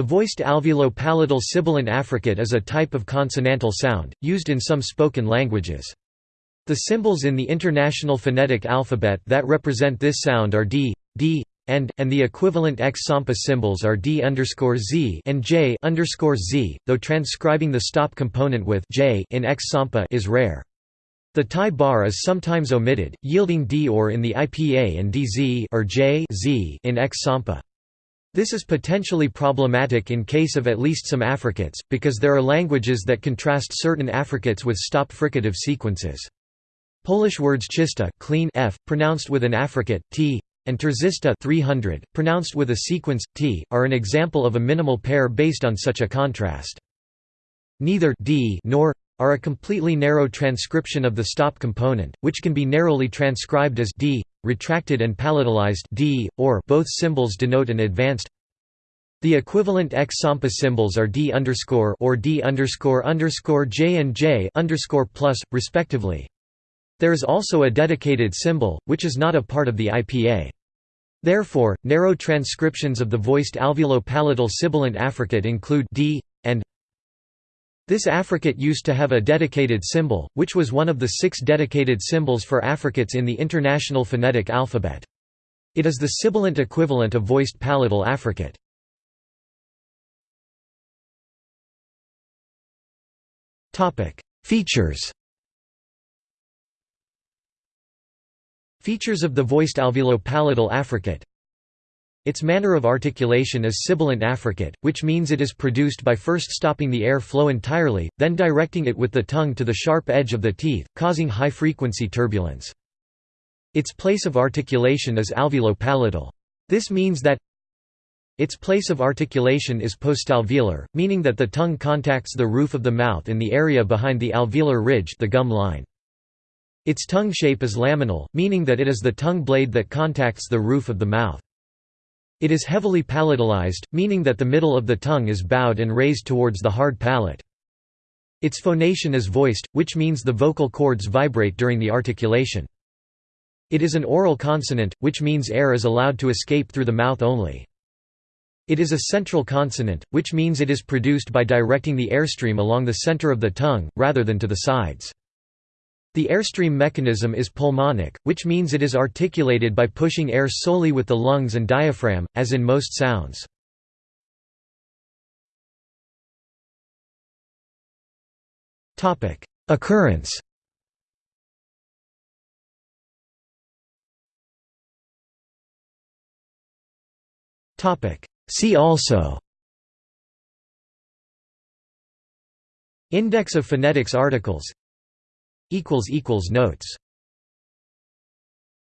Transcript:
The voiced alveolo-palatal sibilant affricate is a type of consonantal sound, used in some spoken languages. The symbols in the International Phonetic Alphabet that represent this sound are d, d, and, and the equivalent X-SAMPA symbols are d z and j z, though transcribing the stop component with j in X-SAMPA is rare. The tie bar is sometimes omitted, yielding d or in the IPA and dz or j z in X-SAMPA. This is potentially problematic in case of at least some affricates, because there are languages that contrast certain affricates with stop fricative sequences. Polish words czysta clean f, pronounced with an affricate t, and trzysta 300, pronounced with a sequence t, are an example of a minimal pair based on such a contrast. Neither d nor are a completely narrow transcription of the stop component, which can be narrowly transcribed as d, retracted and palatalized d, or both symbols denote an advanced the equivalent X-SAMPA symbols are d or d j and j plus, respectively. There is also a dedicated symbol, which is not a part of the IPA. Therefore, narrow transcriptions of the voiced alveolo-palatal sibilant affricate include d and this affricate used to have a dedicated symbol, which was one of the six dedicated symbols for affricates in the International Phonetic Alphabet. It is the sibilant equivalent of voiced palatal affricate. Features Features of the voiced alveolo-palatal affricate its manner of articulation is sibilant affricate, which means it is produced by first stopping the air flow entirely, then directing it with the tongue to the sharp edge of the teeth, causing high-frequency turbulence. Its place of articulation is alveolo-palatal. This means that its place of articulation is postalveolar, meaning that the tongue contacts the roof of the mouth in the area behind the alveolar ridge the gum line. Its tongue shape is laminal, meaning that it is the tongue blade that contacts the roof of the mouth. It is heavily palatalized, meaning that the middle of the tongue is bowed and raised towards the hard palate. Its phonation is voiced, which means the vocal cords vibrate during the articulation. It is an oral consonant, which means air is allowed to escape through the mouth only. It is a central consonant, which means it is produced by directing the airstream along the center of the tongue, rather than to the sides. The airstream mechanism is pulmonic, which means it is articulated by pushing air solely with the lungs and diaphragm, as in most sounds. Occurrence See also Index of phonetics articles Notes